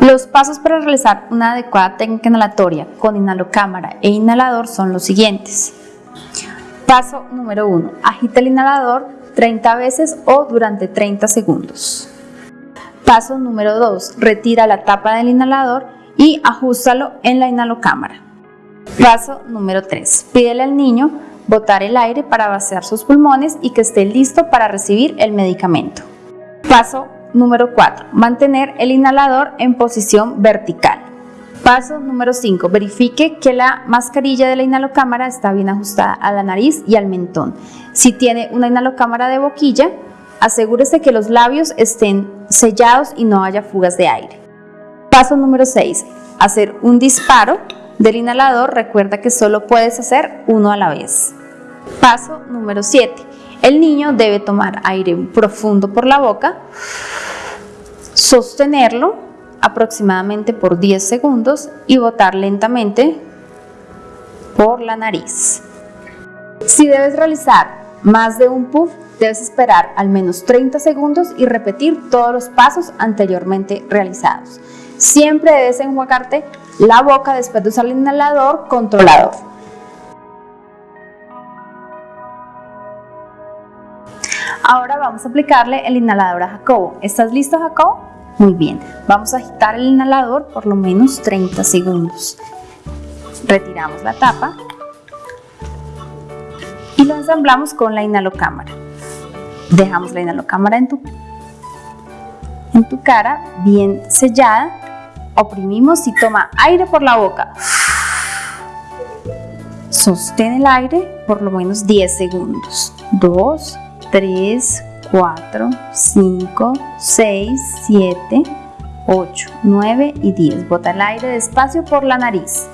Los pasos para realizar una adecuada técnica inhalatoria con inhalocámara e inhalador son los siguientes. Paso número 1. Agita el inhalador 30 veces o durante 30 segundos. Paso número 2. Retira la tapa del inhalador y ajustalo en la inhalocámara. Paso número 3. Pídele al niño botar el aire para vaciar sus pulmones y que esté listo para recibir el medicamento. Paso número 4. Mantener el inhalador en posición vertical. Paso número 5. Verifique que la mascarilla de la inhalocámara está bien ajustada a la nariz y al mentón. Si tiene una inhalocámara de boquilla, asegúrese que los labios estén sellados y no haya fugas de aire. Paso número 6. Hacer un disparo del inhalador. Recuerda que solo puedes hacer uno a la vez. Paso número 7. El niño debe tomar aire profundo por la boca, sostenerlo aproximadamente por 10 segundos y botar lentamente por la nariz. Si debes realizar más de un puff, debes esperar al menos 30 segundos y repetir todos los pasos anteriormente realizados. Siempre debes enjuagarte la boca después de usar el inhalador controlador. Ahora vamos a aplicarle el inhalador a Jacobo. ¿Estás listo, Jacobo? Muy bien. Vamos a agitar el inhalador por lo menos 30 segundos. Retiramos la tapa y lo ensamblamos con la inhalocámara. Dejamos la inhalocámara en tu, en tu cara bien sellada. Oprimimos y toma aire por la boca. Sostén el aire por lo menos 10 segundos. 2, 3, 4, 5, 6, 7, 8, 9 y 10. Bota el aire despacio por la nariz.